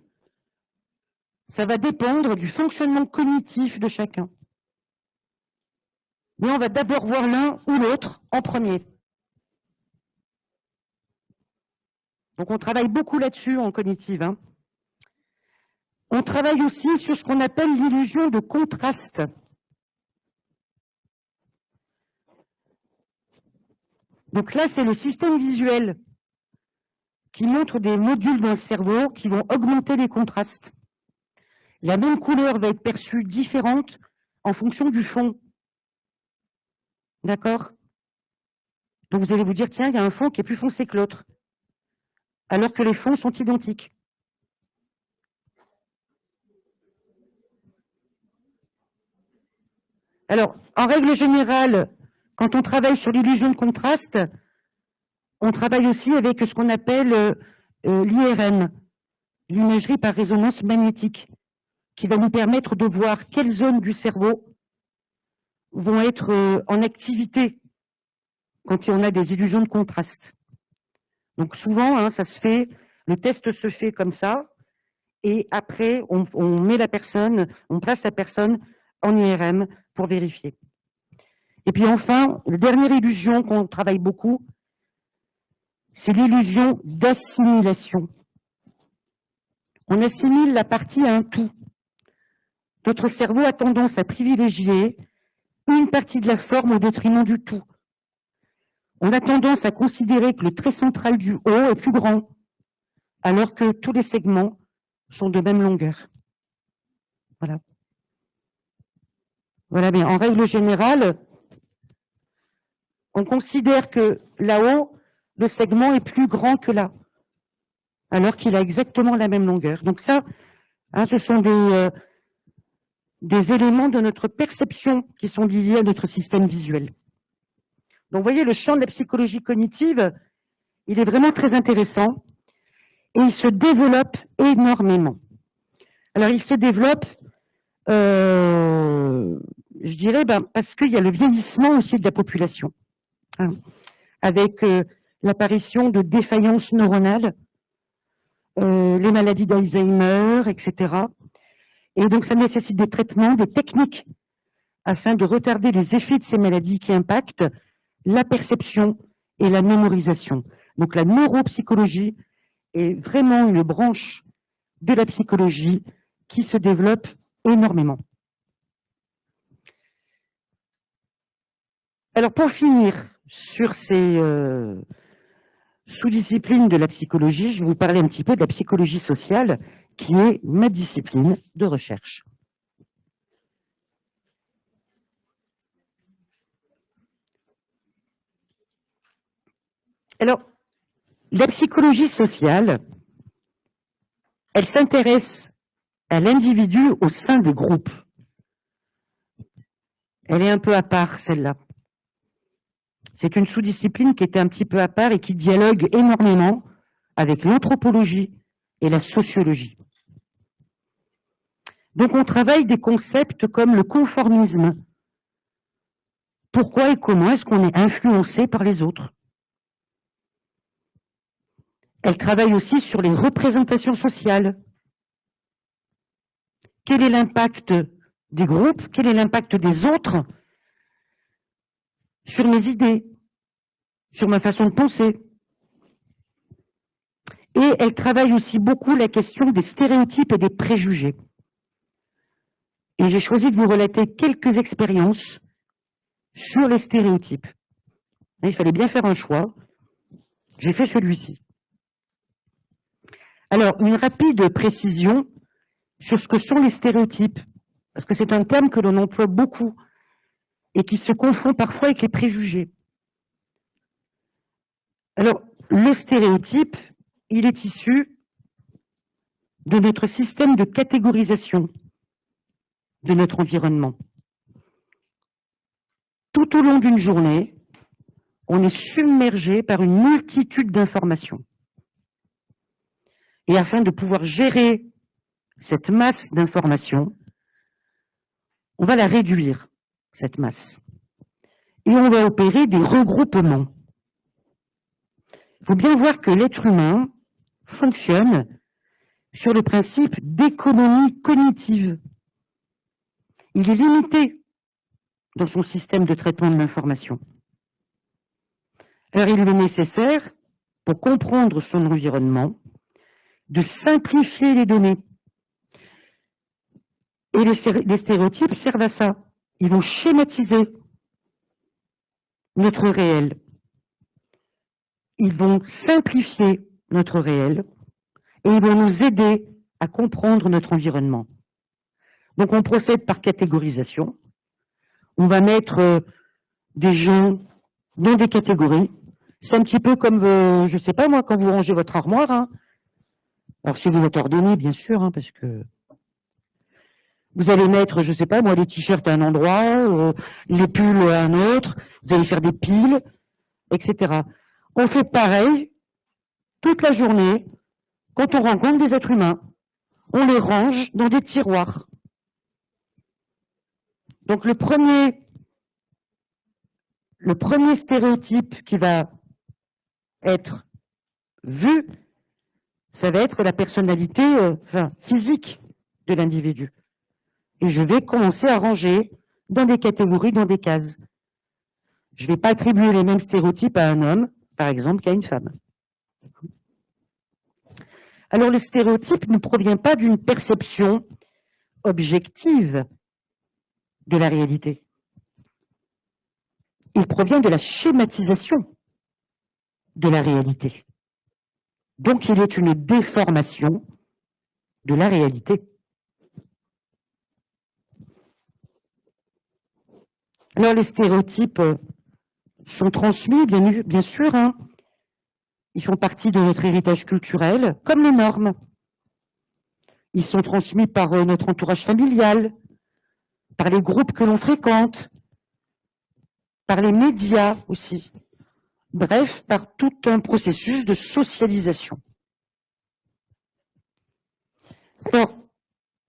ça va dépendre du fonctionnement cognitif de chacun. Mais on va d'abord voir l'un ou l'autre en premier. Donc on travaille beaucoup là-dessus en cognitive. Hein. On travaille aussi sur ce qu'on appelle l'illusion de contraste. Donc là, c'est le système visuel qui montre des modules dans le cerveau qui vont augmenter les contrastes. La même couleur va être perçue différente en fonction du fond. D'accord? Donc vous allez vous dire, tiens, il y a un fond qui est plus foncé que l'autre, alors que les fonds sont identiques. Alors, en règle générale, quand on travaille sur l'illusion de contraste, on travaille aussi avec ce qu'on appelle euh, euh, l'IRM, l'imagerie par résonance magnétique qui va nous permettre de voir quelles zones du cerveau vont être euh, en activité quand on a des illusions de contraste. Donc souvent, hein, ça se fait, le test se fait comme ça, et après, on, met la personne, on place la personne en IRM pour vérifier. Et puis enfin, la dernière illusion qu'on travaille beaucoup, c'est l'illusion d'assimilation. On assimile la partie à un tout. Notre cerveau a tendance à privilégier une partie de la forme au détriment du tout. On a tendance à considérer que le trait central du haut est plus grand, alors que tous les segments sont de même longueur. Voilà. Voilà, mais en règle générale, on considère que là-haut, le segment est plus grand que là, alors qu'il a exactement la même longueur. Donc ça, hein, ce sont des, euh, des éléments de notre perception qui sont liés à notre système visuel. Donc, vous voyez, le champ de la psychologie cognitive, il est vraiment très intéressant et il se développe énormément. Alors, il se développe, euh, je dirais, ben, parce qu'il y a le vieillissement aussi de la population, hein, avec euh, l'apparition de défaillances neuronales, euh, les maladies d'Alzheimer, etc. Et donc, ça nécessite des traitements, des techniques, afin de retarder les effets de ces maladies qui impactent la perception et la mémorisation. Donc, la neuropsychologie est vraiment une branche de la psychologie qui se développe énormément. Alors, pour finir sur ces euh, sous-disciplines de la psychologie, je vais vous parler un petit peu de la psychologie sociale qui est ma discipline de recherche. Alors, la psychologie sociale, elle s'intéresse à l'individu au sein des groupes. Elle est un peu à part, celle-là. c'est une sous-discipline qui était un petit peu à part et qui dialogue énormément avec l'anthropologie et la sociologie. Donc on travaille des concepts comme le conformisme. Pourquoi et comment est-ce qu'on est influencé par les autres? Elle travaille aussi sur les représentations sociales. Quel est l'impact des groupes? Quel est l'impact des autres sur mes idées, sur ma façon de penser? Et elle travaille aussi beaucoup la question des stéréotypes et des préjugés. Et j'ai choisi de vous relater quelques expériences sur les stéréotypes. Il fallait bien faire un choix. J'ai fait celui-ci. Alors, une rapide précision sur ce que sont les stéréotypes, parce que c'est un terme que l'on emploie beaucoup et qui se confond parfois avec les préjugés. Alors, le stéréotype, il est issu de notre système de catégorisation de notre environnement. Tout au long d'une journée, on est submergé par une multitude d'informations. Et afin de pouvoir gérer cette masse d'informations, on va la réduire, cette masse. Et on va opérer des regroupements. Il faut bien voir que l'être humain fonctionne sur le principe d'économie cognitive il est limité dans son système de traitement de l'information. Alors il est nécessaire, pour comprendre son environnement, de simplifier les données. Et les, stéréotypes servent à ça. Ils vont schématiser notre réel. Ils vont simplifier notre réel et ils vont nous aider à comprendre notre environnement. Donc on procède par catégorisation. On va mettre euh, des gens dans des catégories. C'est un petit peu comme, je ne sais pas moi, quand vous rangez votre armoire. Hein. Alors si vous êtes ordonné, bien sûr, hein, parce que vous allez mettre, je sais pas moi, les t-shirts à un endroit, euh, les pulls à un autre, vous allez faire des piles, etc. On fait pareil toute la journée quand on rencontre des êtres humains. On les range dans des tiroirs. Donc le premier, stéréotype qui va être vu, ça va être la personnalité euh, physique de l'individu. Et je vais commencer à ranger dans des catégories, dans des cases. Je ne vais pas attribuer les mêmes stéréotypes à un homme, par exemple, qu'à une femme. Alors le stéréotype ne provient pas d'une perception objective de la réalité. Il provient de la schématisation de la réalité. Donc il est une déformation de la réalité. Alors les stéréotypes sont transmis, bien, sûr, hein. ils font partie de notre héritage culturel, comme les normes. Ils sont transmis par euh, notre entourage familial, par les groupes que l'on fréquente, par les médias aussi. Bref, par tout un processus de socialisation. Alors,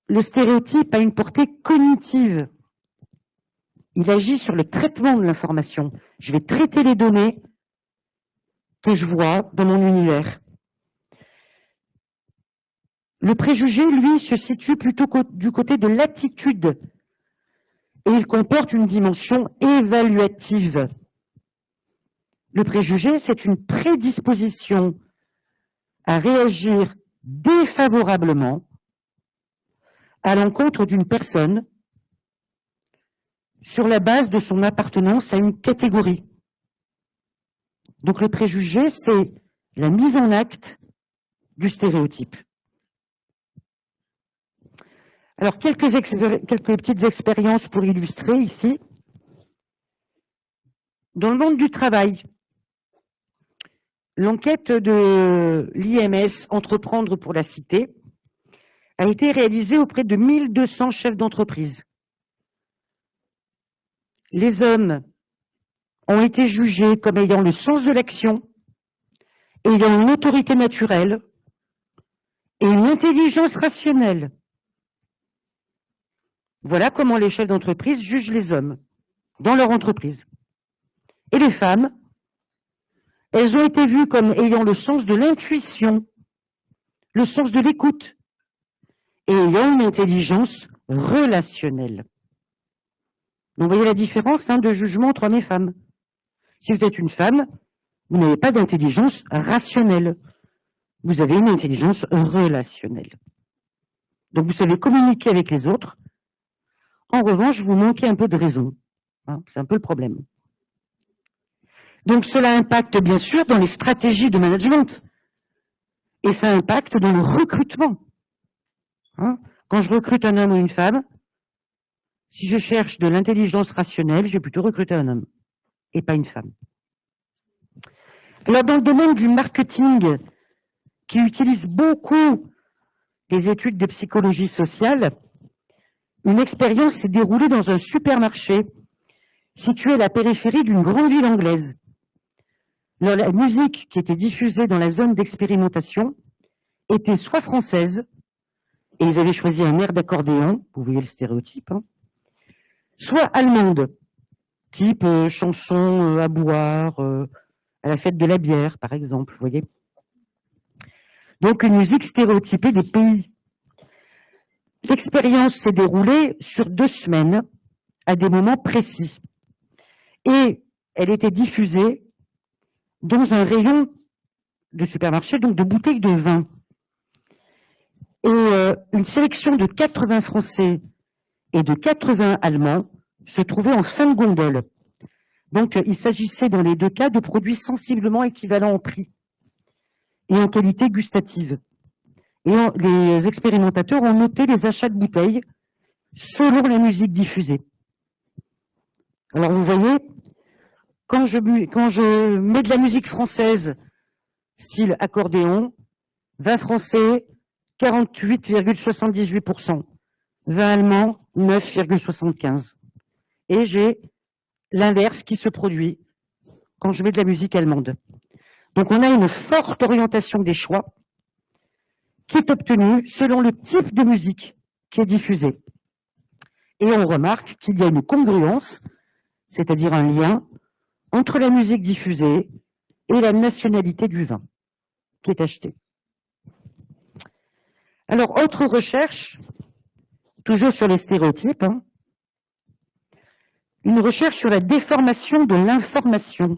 le stéréotype a une portée cognitive. Il agit sur le traitement de l'information. Je vais traiter les données que je vois dans mon univers. Le préjugé, lui, se situe plutôt du côté de l'attitude et il comporte une dimension évaluative. Le préjugé, c'est une prédisposition à réagir défavorablement à l'encontre d'une personne sur la base de son appartenance à une catégorie. Donc le préjugé, c'est la mise en acte du stéréotype. Alors, quelques, petites expériences pour illustrer ici. Dans le monde du travail, l'enquête de l'IMS Entreprendre pour la Cité a été réalisée auprès de 1200 chefs d'entreprise. Les hommes ont été jugés comme ayant le sens de l'action, ayant une autorité naturelle et une intelligence rationnelle. Voilà comment les chefs d'entreprise jugent les hommes dans leur entreprise. Et les femmes, elles ont été vues comme ayant le sens de l'intuition, le sens de l'écoute, et ayant une intelligence relationnelle. Donc, vous voyez la différence hein, de jugement entre hommes et femmes. Si vous êtes une femme, vous n'avez pas d'intelligence rationnelle. Vous avez une intelligence relationnelle. Donc, vous savez communiquer avec les autres. En revanche, vous manquez un peu de raison. Hein, c'est un peu le problème. Donc, cela impacte bien sûr dans les stratégies de management. Et ça impacte dans le recrutement. Hein, quand je recrute un homme ou une femme, si je cherche de l'intelligence rationnelle, je vais plutôt recruter un homme et pas une femme. Alors, dans le domaine du marketing, qui utilise beaucoup les études de psychologie sociale, une expérience s'est déroulée dans un supermarché situé à la périphérie d'une grande ville anglaise. la musique qui était diffusée dans la zone d'expérimentation était soit française, et ils avaient choisi un air d'accordéon, vous voyez le stéréotype, hein, soit allemande, type euh, chanson euh, à boire, euh, à la fête de la bière, par exemple, vous voyez. Donc une musique stéréotypée des pays. L'expérience s'est déroulée sur deux semaines, à des moments précis. Et elle était diffusée dans un rayon de supermarché, donc de bouteilles de vin. Et une sélection de 80 Français et de 80 Allemands se trouvait en fin de gondole. Donc, il s'agissait dans les deux cas de produits sensiblement équivalents en prix et en qualité gustative. Et les expérimentateurs ont noté les achats de bouteilles selon la musique diffusée. Alors, vous voyez, quand je, mets de la musique française, style accordéon, 20 français, 48,78%, 20 allemands, 9,75%. Et j'ai l'inverse qui se produit quand je mets de la musique allemande. Donc on a une forte orientation des choix qui est obtenue selon le type de musique qui est diffusée. Et on remarque qu'il y a une congruence, c'est-à-dire un lien, entre la musique diffusée et la nationalité du vin qui est acheté. Alors, autre recherche, toujours sur les stéréotypes, hein, une recherche sur la déformation de l'information.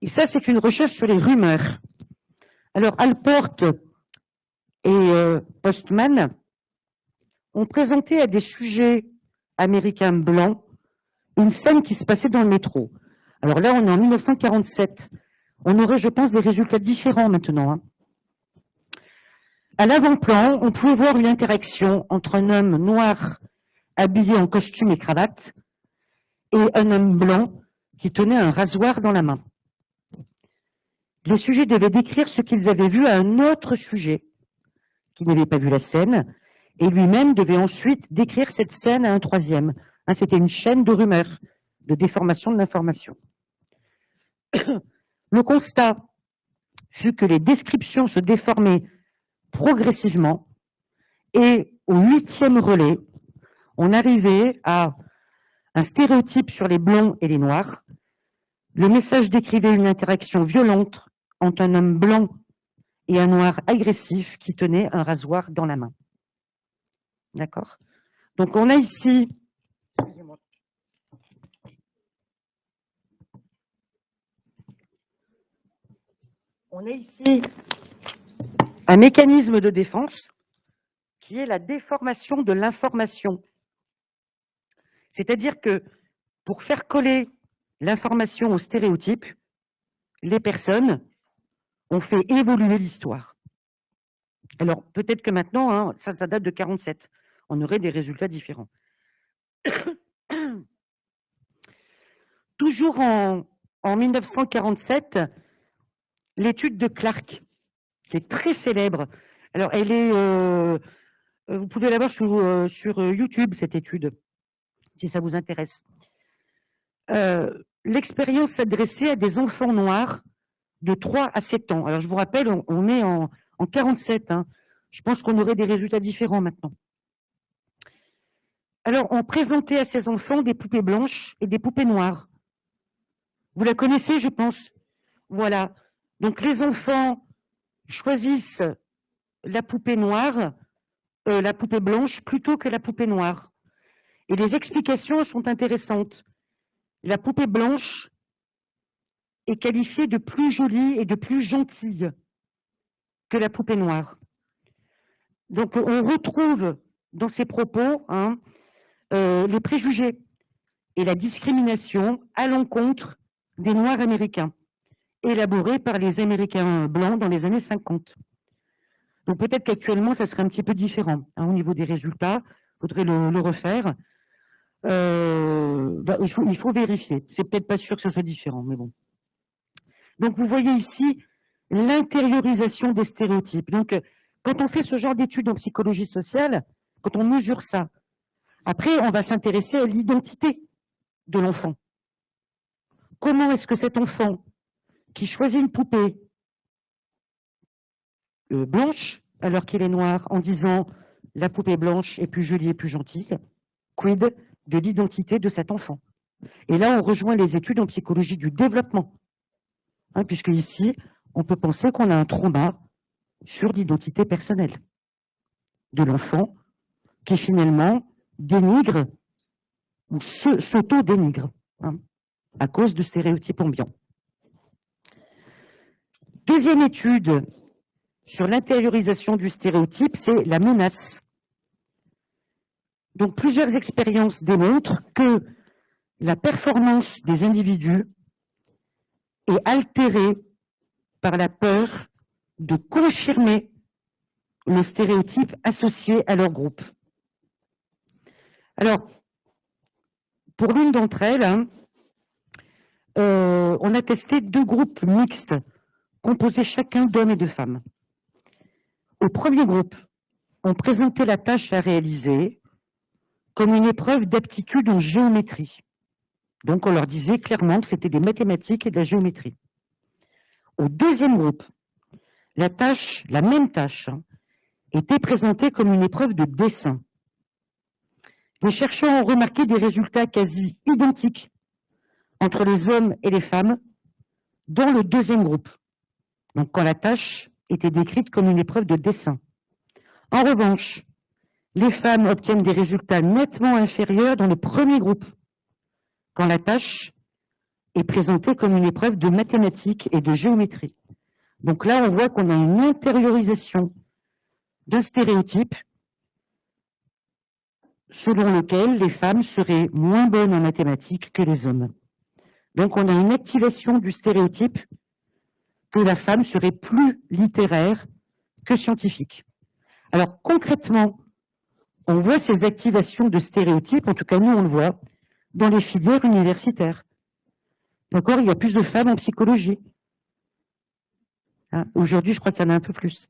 Et ça, c'est une recherche sur les rumeurs. Alors, Alport et euh, Postman ont présenté à des sujets américains blancs une scène qui se passait dans le métro. Alors là, on est en 1947. On aurait, je pense, des résultats différents maintenant. Hein. À l'avant-plan, on pouvait voir une interaction entre un homme noir habillé en costume et cravate, et un homme blanc qui tenait un rasoir dans la main. Les sujets devaient décrire ce qu'ils avaient vu à un autre sujet qui n'avait pas vu la scène, et lui-même devait ensuite décrire cette scène à un troisième. Hein, c'était une chaîne de rumeurs, de déformation de l'information. Le constat fut que les descriptions se déformaient progressivement, et au huitième relais, on arrivait à un stéréotype sur les blonds et les noirs. Le message décrivait une interaction violente entre un homme blanc et un noir agressif qui tenait un rasoir dans la main. D'accord? Donc on a ici... On a ici un mécanisme de défense qui est la déformation de l'information. C'est-à-dire que pour faire coller l'information au stéréotype, les personnes ont fait évoluer l'histoire. Alors, peut-être que maintenant, hein, ça, date de 47, on aurait des résultats différents. Toujours en, 1947, l'étude de Clark, qui est très célèbre. Alors, elle est, euh, vous pouvez la voir sur, euh, sur YouTube, cette étude si ça vous intéresse. Euh, l'expérience s'adressait à des enfants noirs de 3 à 7 ans. Alors, je vous rappelle, on, est en, en 47. Hein. Je pense qu'on aurait des résultats différents maintenant. Alors, on présentait à ces enfants des poupées blanches et des poupées noires. Vous la connaissez, je pense Voilà. Donc, les enfants choisissent la poupée noire, euh, la poupée blanche, plutôt que la poupée noire. Et les explications sont intéressantes. La poupée blanche est qualifiée de plus jolie et de plus gentille que la poupée noire. Donc on retrouve dans ces propos hein, euh, les préjugés et la discrimination à l'encontre des Noirs américains, élaborés par les Américains blancs dans les années 50. Donc peut-être qu'actuellement, ça serait un petit peu différent hein, au niveau des résultats. Il faudrait le refaire. Euh, bah, il, faut, il faut vérifier. C'est peut-être pas sûr que ce soit différent, mais bon. Donc vous voyez ici l'intériorisation des stéréotypes. Donc quand on fait ce genre d'études en psychologie sociale, quand on mesure ça, après on va s'intéresser à l'identité de l'enfant. Comment est-ce que cet enfant qui choisit une poupée euh, blanche alors qu'il est noir en disant la poupée blanche est plus jolie et plus gentille, quid de l'identité de cet enfant? Et là, on rejoint les études en psychologie du développement, hein, puisque ici, on peut penser qu'on a un trauma sur l'identité personnelle de l'enfant qui finalement dénigre ou s'auto-dénigre hein, à cause de stéréotypes ambiants. Deuxième étude sur l'intériorisation du stéréotype, c'est la menace. Donc plusieurs expériences démontrent que la performance des individus est altérée par la peur de confirmer le stéréotype associé à leur groupe. Alors, pour l'une d'entre elles, hein, euh, on a testé deux groupes mixtes, composés chacun d'hommes et de femmes. Au premier groupe, on présentait la tâche à réaliser comme une épreuve d'aptitude en géométrie. Donc on leur disait clairement que c'était des mathématiques et de la géométrie. Au deuxième groupe, la tâche, la même tâche, hein, était présentée comme une épreuve de dessin. Les chercheurs ont remarqué des résultats quasi identiques entre les hommes et les femmes dans le deuxième groupe, donc quand la tâche était décrite comme une épreuve de dessin. En revanche, les femmes obtiennent des résultats nettement inférieurs dans le premier groupe, quand la tâche est présentée comme une épreuve de mathématiques et de géométrie. Donc là, on voit qu'on a une intériorisation d'un stéréotype selon lequel les femmes seraient moins bonnes en mathématiques que les hommes. Donc on a une activation du stéréotype que la femme serait plus littéraire que scientifique. Alors concrètement, on voit ces activations de stéréotypes, en tout cas nous on le voit, dans les filières universitaires. D'accord Il y a plus de femmes en psychologie. Hein, aujourd'hui, je crois qu'il y en a un peu plus.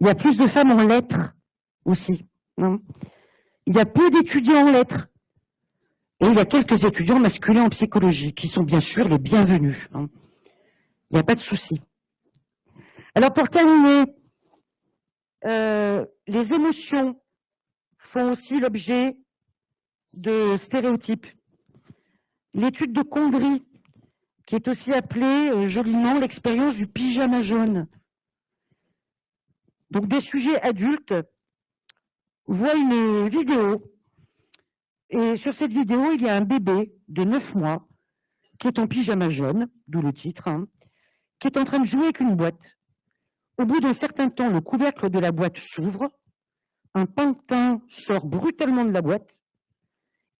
Il y a plus de femmes en lettres aussi. Hein. il y a peu d'étudiants en lettres. Et il y a quelques étudiants masculins en psychologie, qui sont bien sûr les bienvenus. Hein. Il n'y a pas de souci. Alors pour terminer, euh, les émotions font aussi l'objet de stéréotypes. L'étude de Condry, qui est aussi appelée euh, joliment l'expérience du pyjama jaune. Donc des sujets adultes voient une vidéo, et sur cette vidéo, il y a un bébé de 9 mois qui est en pyjama jaune, d'où le titre, hein, qui est en train de jouer avec une boîte. Au bout d'un certain temps, le couvercle de la boîte s'ouvre, un pantin sort brutalement de la boîte,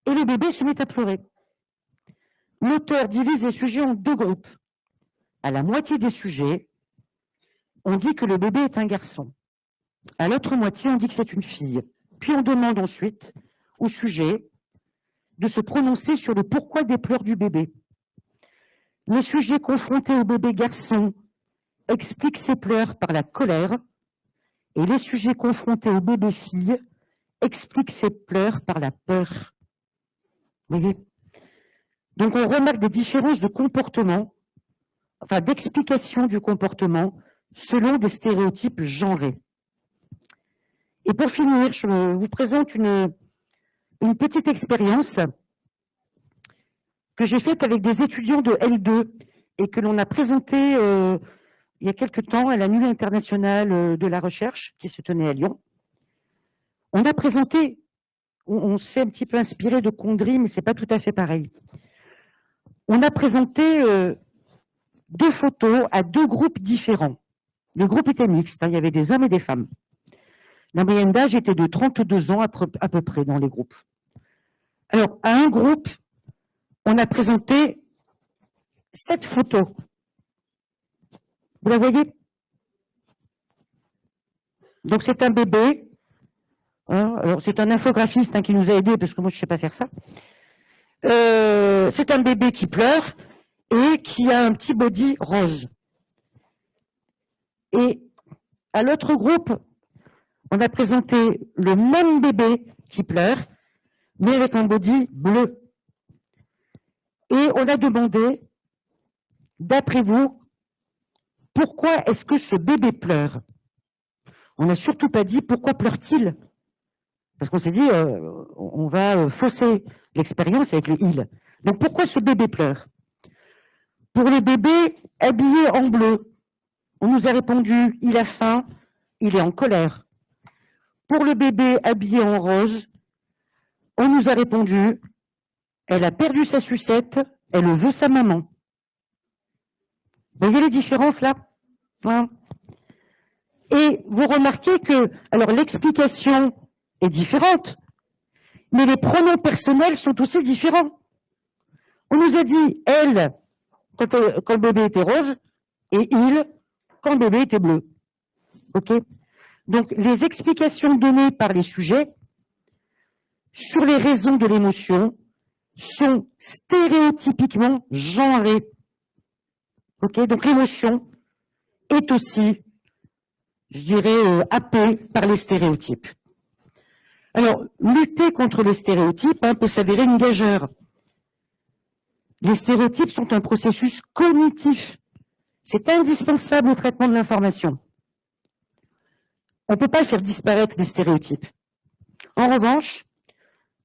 et le bébé se met à pleurer. L'auteur divise les sujets en deux groupes. À la moitié des sujets, on dit que le bébé est un garçon. À l'autre moitié, on dit que c'est une fille. Puis on demande ensuite au sujet de se prononcer sur le pourquoi des pleurs du bébé. Les sujets confrontés au bébé garçon explique ses pleurs par la colère et les sujets confrontés au bébé fille expliquent ses pleurs par la peur. Donc on remarque des différences de comportement, enfin d'explication du comportement selon des stéréotypes genrés. Et pour finir, je vous présente une, une petite expérience que j'ai faite avec des étudiants de L2 et que l'on a présentée euh, il y a quelque temps à la Nuit internationale euh, de la recherche qui se tenait à Lyon. On a présenté, on, s'est un petit peu inspiré de Condry, mais c'est pas tout à fait pareil. On a présenté euh, deux photos à deux groupes différents. Le groupe était mixte, hein, il y avait des hommes et des femmes. La moyenne d'âge était de 32 ans à peu près dans les groupes. Alors, à un groupe, on a présenté cette photo. Vous la voyez? Donc, c'est un bébé. Hein, alors, c'est un infographiste hein, qui nous a aidés, parce que moi, je ne sais pas faire ça. Euh, c'est un bébé qui pleure et qui a un petit body rose. Et à l'autre groupe, on a présenté le même bébé qui pleure, mais avec un body bleu. Et on a demandé, d'après vous, pourquoi est-ce que ce bébé pleure? On n'a surtout pas dit pourquoi pleure-t-il? Parce qu'on s'est dit, euh, on va euh, fausser l'expérience avec le « il ». Donc pourquoi ce bébé pleure? Pour le bébé habillé en bleu, on nous a répondu, il a faim, il est en colère. Pour le bébé habillé en rose, on nous a répondu, elle a perdu sa sucette, elle veut sa maman. Vous voyez les différences là? Hein? Et vous remarquez que, alors l'explication est différente, mais les pronoms personnels sont aussi différents. On nous a dit elle quand, quand le bébé était rose et il quand le bébé était bleu. Ok? Donc, les explications données par les sujets sur les raisons de l'émotion sont stéréotypiquement genrées. Ok? Donc, l'émotion est aussi, je dirais, euh, happée par les stéréotypes. Alors, lutter contre les stéréotypes hein, peut s'avérer une gageure. Les stéréotypes sont un processus cognitif. C'est indispensable au traitement de l'information. On ne peut pas faire disparaître les stéréotypes. En revanche,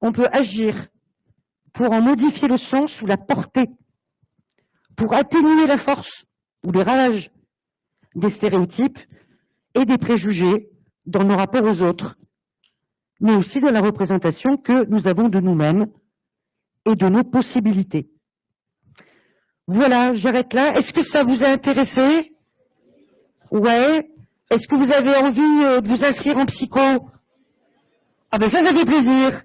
on peut agir pour en modifier le sens ou la portée, pour atténuer la force ou les ravages des stéréotypes et des préjugés dans nos rapports aux autres, mais aussi dans la représentation que nous avons de nous-mêmes et de nos possibilités. Voilà, j'arrête là. Est-ce que ça vous a intéressé? Ouais. Est-ce que vous avez envie euh, de vous inscrire en psycho? Ah ben ça, ça fait plaisir.